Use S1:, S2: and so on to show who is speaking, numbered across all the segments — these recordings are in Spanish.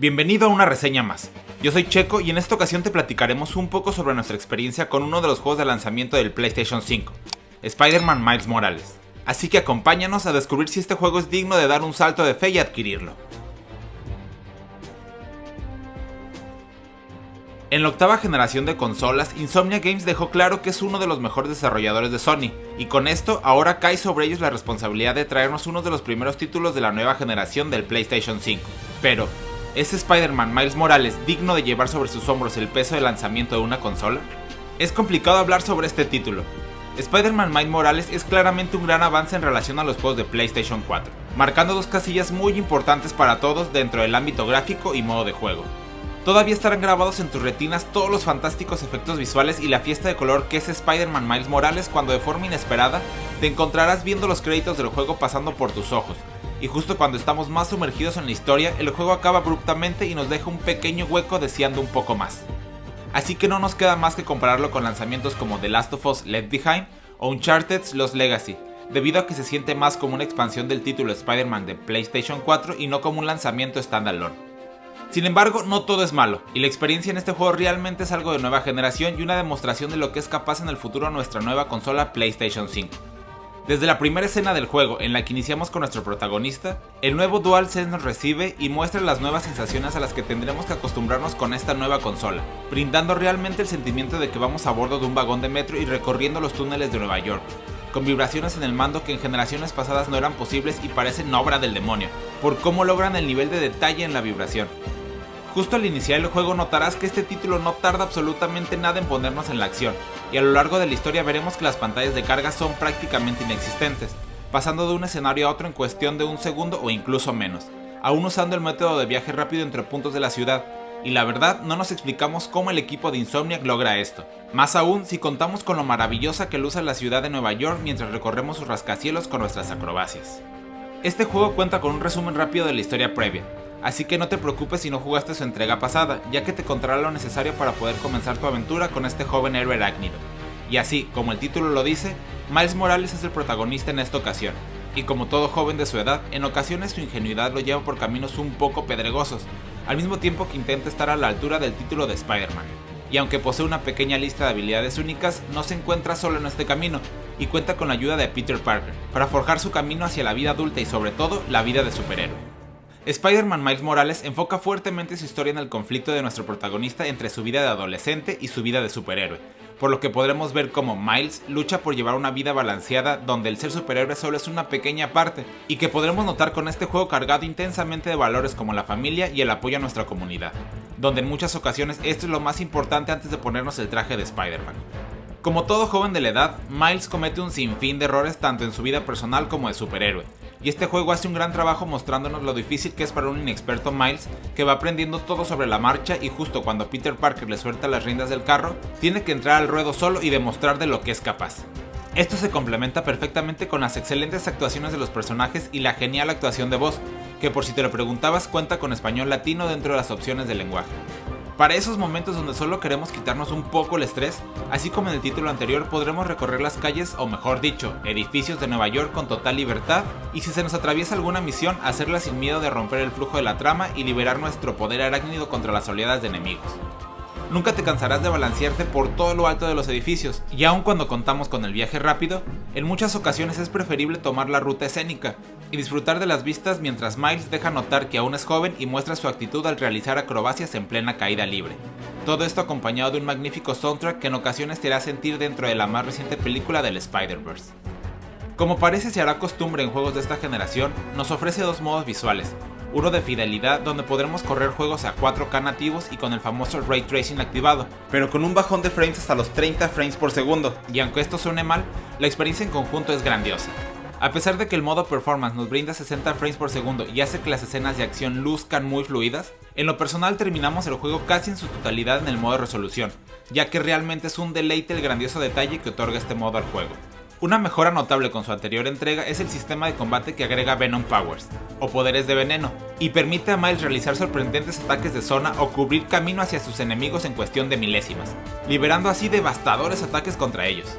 S1: Bienvenido a una reseña más. Yo soy Checo y en esta ocasión te platicaremos un poco sobre nuestra experiencia con uno de los juegos de lanzamiento del PlayStation 5, Spider-Man Miles Morales. Así que acompáñanos a descubrir si este juego es digno de dar un salto de fe y adquirirlo. En la octava generación de consolas, Insomnia Games dejó claro que es uno de los mejores desarrolladores de Sony, y con esto ahora cae sobre ellos la responsabilidad de traernos uno de los primeros títulos de la nueva generación del PlayStation 5. Pero, ¿es Spider-Man Miles Morales digno de llevar sobre sus hombros el peso de lanzamiento de una consola? Es complicado hablar sobre este título. Spider-Man Miles Morales es claramente un gran avance en relación a los juegos de PlayStation 4, marcando dos casillas muy importantes para todos dentro del ámbito gráfico y modo de juego. Todavía estarán grabados en tus retinas todos los fantásticos efectos visuales y la fiesta de color que es Spider-Man Miles Morales cuando de forma inesperada te encontrarás viendo los créditos del juego pasando por tus ojos. Y justo cuando estamos más sumergidos en la historia, el juego acaba abruptamente y nos deja un pequeño hueco deseando un poco más. Así que no nos queda más que compararlo con lanzamientos como The Last of Us Left Behind o Uncharted Lost Legacy, debido a que se siente más como una expansión del título Spider-Man de PlayStation 4 y no como un lanzamiento standalone. Sin embargo, no todo es malo, y la experiencia en este juego realmente es algo de nueva generación y una demostración de lo que es capaz en el futuro nuestra nueva consola PlayStation 5. Desde la primera escena del juego en la que iniciamos con nuestro protagonista, el nuevo DualSense nos recibe y muestra las nuevas sensaciones a las que tendremos que acostumbrarnos con esta nueva consola, brindando realmente el sentimiento de que vamos a bordo de un vagón de metro y recorriendo los túneles de Nueva York, con vibraciones en el mando que en generaciones pasadas no eran posibles y parecen obra del demonio, por cómo logran el nivel de detalle en la vibración. Justo al iniciar el juego notarás que este título no tarda absolutamente nada en ponernos en la acción, y a lo largo de la historia veremos que las pantallas de carga son prácticamente inexistentes, pasando de un escenario a otro en cuestión de un segundo o incluso menos, aún usando el método de viaje rápido entre puntos de la ciudad, y la verdad no nos explicamos cómo el equipo de Insomniac logra esto, más aún si contamos con lo maravillosa que luce la ciudad de Nueva York mientras recorremos sus rascacielos con nuestras acrobacias. Este juego cuenta con un resumen rápido de la historia previa, Así que no te preocupes si no jugaste su entrega pasada, ya que te contará lo necesario para poder comenzar tu aventura con este joven héroe arácnido. Y así, como el título lo dice, Miles Morales es el protagonista en esta ocasión, y como todo joven de su edad, en ocasiones su ingenuidad lo lleva por caminos un poco pedregosos, al mismo tiempo que intenta estar a la altura del título de Spider-Man. Y aunque posee una pequeña lista de habilidades únicas, no se encuentra solo en este camino, y cuenta con la ayuda de Peter Parker, para forjar su camino hacia la vida adulta y sobre todo la vida de superhéroe. Spider-Man Miles Morales enfoca fuertemente su historia en el conflicto de nuestro protagonista entre su vida de adolescente y su vida de superhéroe, por lo que podremos ver cómo Miles lucha por llevar una vida balanceada donde el ser superhéroe solo es una pequeña parte, y que podremos notar con este juego cargado intensamente de valores como la familia y el apoyo a nuestra comunidad, donde en muchas ocasiones esto es lo más importante antes de ponernos el traje de Spider-Man. Como todo joven de la edad, Miles comete un sinfín de errores tanto en su vida personal como de superhéroe, y este juego hace un gran trabajo mostrándonos lo difícil que es para un inexperto Miles que va aprendiendo todo sobre la marcha y justo cuando Peter Parker le suelta las riendas del carro, tiene que entrar al ruedo solo y demostrar de lo que es capaz. Esto se complementa perfectamente con las excelentes actuaciones de los personajes y la genial actuación de voz, que por si te lo preguntabas cuenta con español latino dentro de las opciones de lenguaje. Para esos momentos donde solo queremos quitarnos un poco el estrés, así como en el título anterior podremos recorrer las calles o mejor dicho, edificios de Nueva York con total libertad y si se nos atraviesa alguna misión hacerla sin miedo de romper el flujo de la trama y liberar nuestro poder arácnido contra las oleadas de enemigos. Nunca te cansarás de balancearte por todo lo alto de los edificios, y aun cuando contamos con el viaje rápido, en muchas ocasiones es preferible tomar la ruta escénica, y disfrutar de las vistas mientras Miles deja notar que aún es joven y muestra su actitud al realizar acrobacias en plena caída libre. Todo esto acompañado de un magnífico soundtrack que en ocasiones te hará sentir dentro de la más reciente película del Spider-Verse. Como parece se hará costumbre en juegos de esta generación, nos ofrece dos modos visuales, uno de fidelidad donde podremos correr juegos a 4K nativos y con el famoso Ray Tracing activado, pero con un bajón de frames hasta los 30 frames por segundo, y aunque esto suene mal, la experiencia en conjunto es grandiosa. A pesar de que el modo performance nos brinda 60 frames por segundo y hace que las escenas de acción luzcan muy fluidas, en lo personal terminamos el juego casi en su totalidad en el modo resolución, ya que realmente es un deleite el grandioso detalle que otorga este modo al juego. Una mejora notable con su anterior entrega es el sistema de combate que agrega Venom Powers, o poderes de veneno, y permite a Miles realizar sorprendentes ataques de zona o cubrir camino hacia sus enemigos en cuestión de milésimas, liberando así devastadores ataques contra ellos.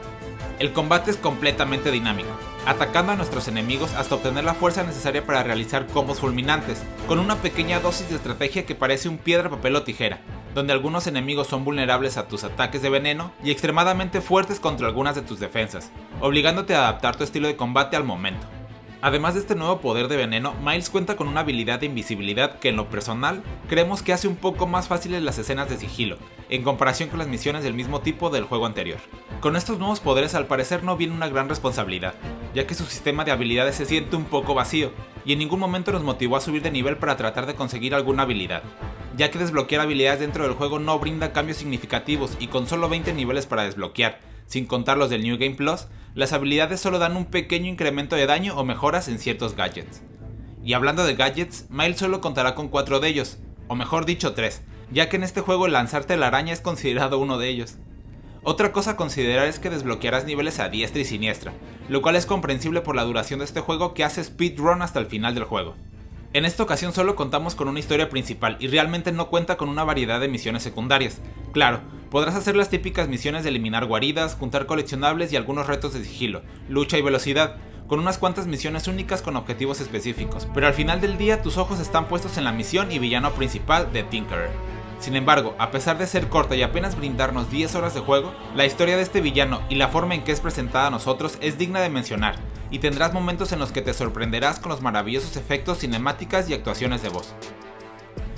S1: El combate es completamente dinámico, atacando a nuestros enemigos hasta obtener la fuerza necesaria para realizar combos fulminantes, con una pequeña dosis de estrategia que parece un piedra, papel o tijera, donde algunos enemigos son vulnerables a tus ataques de veneno y extremadamente fuertes contra algunas de tus defensas, obligándote a adaptar tu estilo de combate al momento. Además de este nuevo poder de veneno, Miles cuenta con una habilidad de invisibilidad que en lo personal creemos que hace un poco más fáciles las escenas de sigilo, en comparación con las misiones del mismo tipo del juego anterior. Con estos nuevos poderes al parecer no viene una gran responsabilidad, ya que su sistema de habilidades se siente un poco vacío, y en ningún momento nos motivó a subir de nivel para tratar de conseguir alguna habilidad, ya que desbloquear habilidades dentro del juego no brinda cambios significativos y con solo 20 niveles para desbloquear, sin contar los del New Game Plus, las habilidades solo dan un pequeño incremento de daño o mejoras en ciertos gadgets. Y hablando de gadgets, Miles solo contará con 4 de ellos, o mejor dicho 3, ya que en este juego lanzarte la araña es considerado uno de ellos. Otra cosa a considerar es que desbloquearás niveles a diestra y siniestra, lo cual es comprensible por la duración de este juego que hace speedrun hasta el final del juego. En esta ocasión solo contamos con una historia principal y realmente no cuenta con una variedad de misiones secundarias. Claro, podrás hacer las típicas misiones de eliminar guaridas, juntar coleccionables y algunos retos de sigilo, lucha y velocidad, con unas cuantas misiones únicas con objetivos específicos, pero al final del día tus ojos están puestos en la misión y villano principal de Tinkerer. Sin embargo, a pesar de ser corta y apenas brindarnos 10 horas de juego, la historia de este villano y la forma en que es presentada a nosotros es digna de mencionar, y tendrás momentos en los que te sorprenderás con los maravillosos efectos cinemáticas y actuaciones de voz.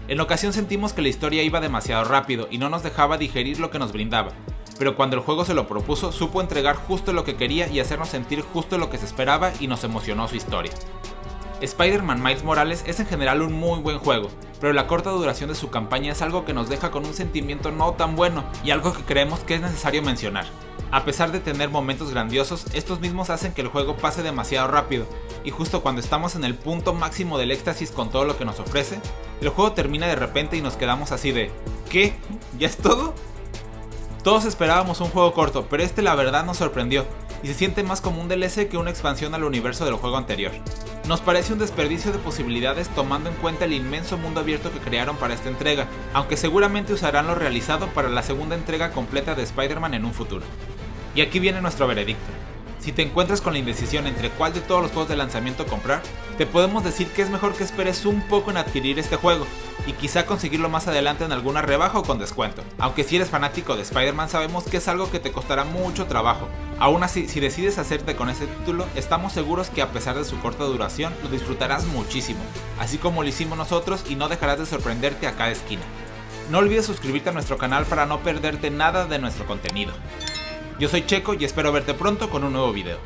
S1: En ocasión sentimos que la historia iba demasiado rápido y no nos dejaba digerir lo que nos brindaba, pero cuando el juego se lo propuso supo entregar justo lo que quería y hacernos sentir justo lo que se esperaba y nos emocionó su historia. Spider-Man Miles Morales es en general un muy buen juego, pero la corta duración de su campaña es algo que nos deja con un sentimiento no tan bueno y algo que creemos que es necesario mencionar. A pesar de tener momentos grandiosos, estos mismos hacen que el juego pase demasiado rápido, y justo cuando estamos en el punto máximo del éxtasis con todo lo que nos ofrece, el juego termina de repente y nos quedamos así de ¿qué? ¿Ya es todo? Todos esperábamos un juego corto, pero este la verdad nos sorprendió, y se siente más como un DLC que una expansión al universo del juego anterior. Nos parece un desperdicio de posibilidades tomando en cuenta el inmenso mundo abierto que crearon para esta entrega, aunque seguramente usarán lo realizado para la segunda entrega completa de Spider-Man en un futuro. Y aquí viene nuestro veredicto. Si te encuentras con la indecisión entre cuál de todos los juegos de lanzamiento comprar, te podemos decir que es mejor que esperes un poco en adquirir este juego, y quizá conseguirlo más adelante en alguna rebaja o con descuento. Aunque si eres fanático de Spider-Man sabemos que es algo que te costará mucho trabajo. Aún así, si decides hacerte con este título, estamos seguros que a pesar de su corta duración, lo disfrutarás muchísimo, así como lo hicimos nosotros y no dejarás de sorprenderte a cada esquina. No olvides suscribirte a nuestro canal para no perderte nada de nuestro contenido. Yo soy Checo y espero verte pronto con un nuevo video.